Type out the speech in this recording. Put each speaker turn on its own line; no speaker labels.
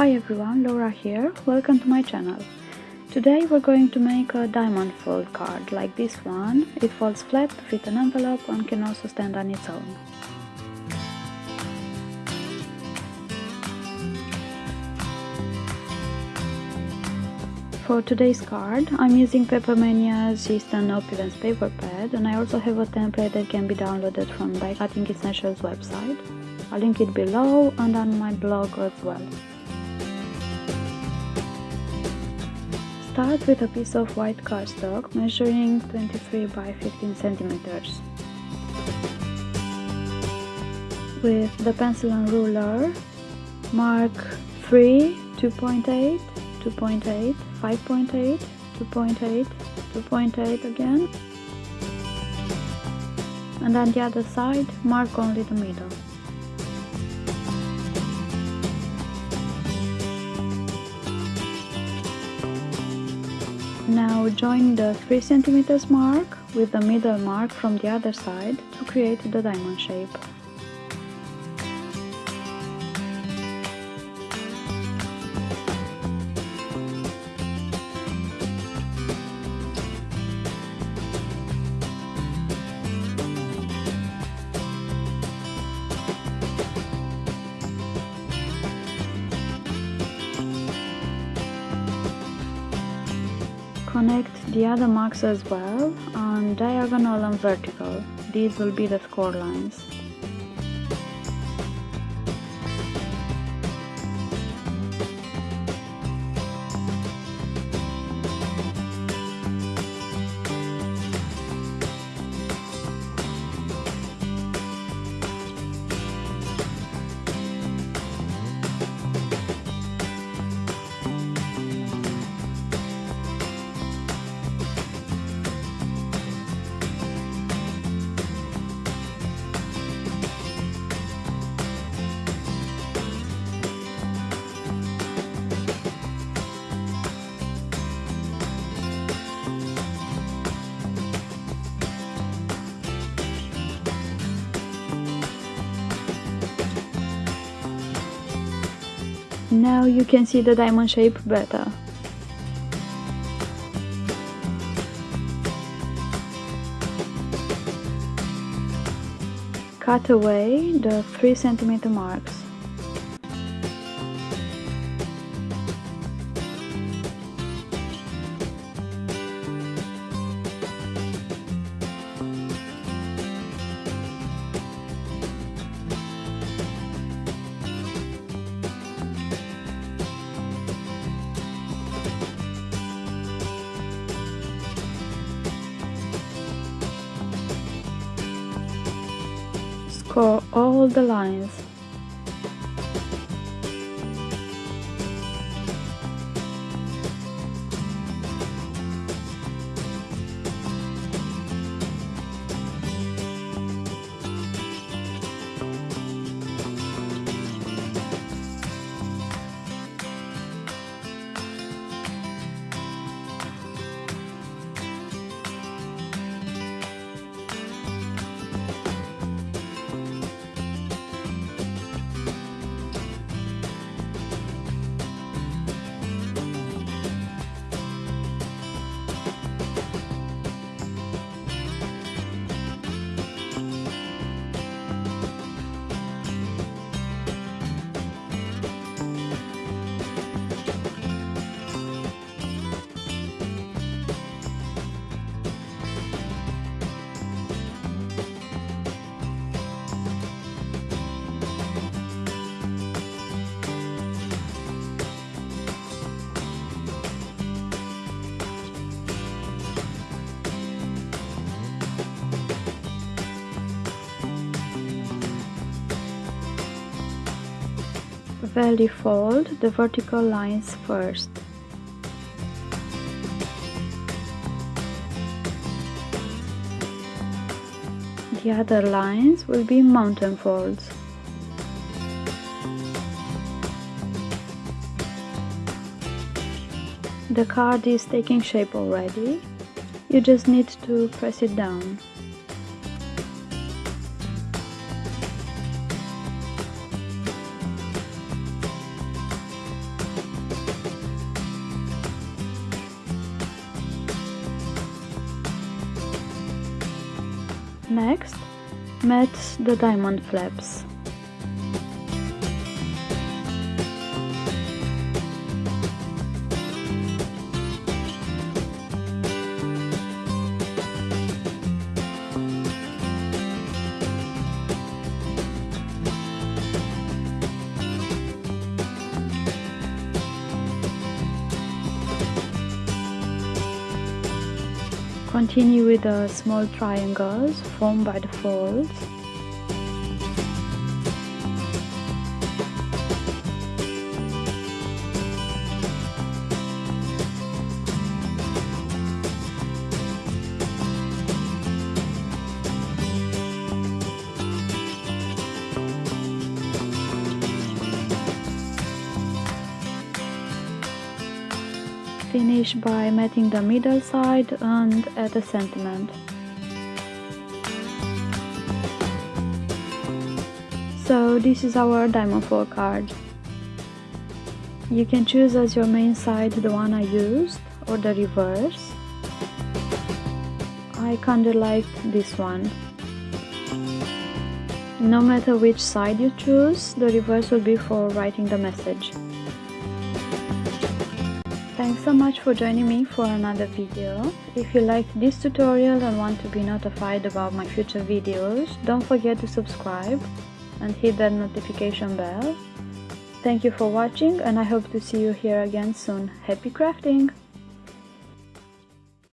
Hi everyone, Laura here, welcome to my channel. Today we're going to make a diamond fold card like this one. It folds flat to fit an envelope and can also stand on its own. For today's card, I'm using Papermania's Eastern Opulence paper pad and I also have a template that can be downloaded from Die Cutting Essentials website. I'll link it below and on my blog as well. Start with a piece of white cardstock measuring 23 by 15 centimeters. With the pencil and ruler, mark 3, 2.8, 2.8, 5.8, 2.8, 2.8 again. And on the other side, mark only the middle. Now join the 3 centimeters mark with the middle mark from the other side to create the diamond shape. Connect the other marks as well on diagonal and vertical. These will be the score lines. Now you can see the diamond shape better. Cut away the 3 cm marks. Score all the lines. Valley fold the vertical lines first. The other lines will be mountain folds. The card is taking shape already, you just need to press it down. Next, match the diamond flaps. Continue with the small triangles formed by the folds. Finish by matting the middle side and add a sentiment. So this is our diamond fold card. You can choose as your main side the one I used or the reverse. I kinda liked this one. No matter which side you choose, the reverse will be for writing the message. Thanks so much for joining me for another video. If you liked this tutorial and want to be notified about my future videos, don't forget to subscribe and hit that notification bell. Thank you for watching and I hope to see you here again soon. Happy crafting!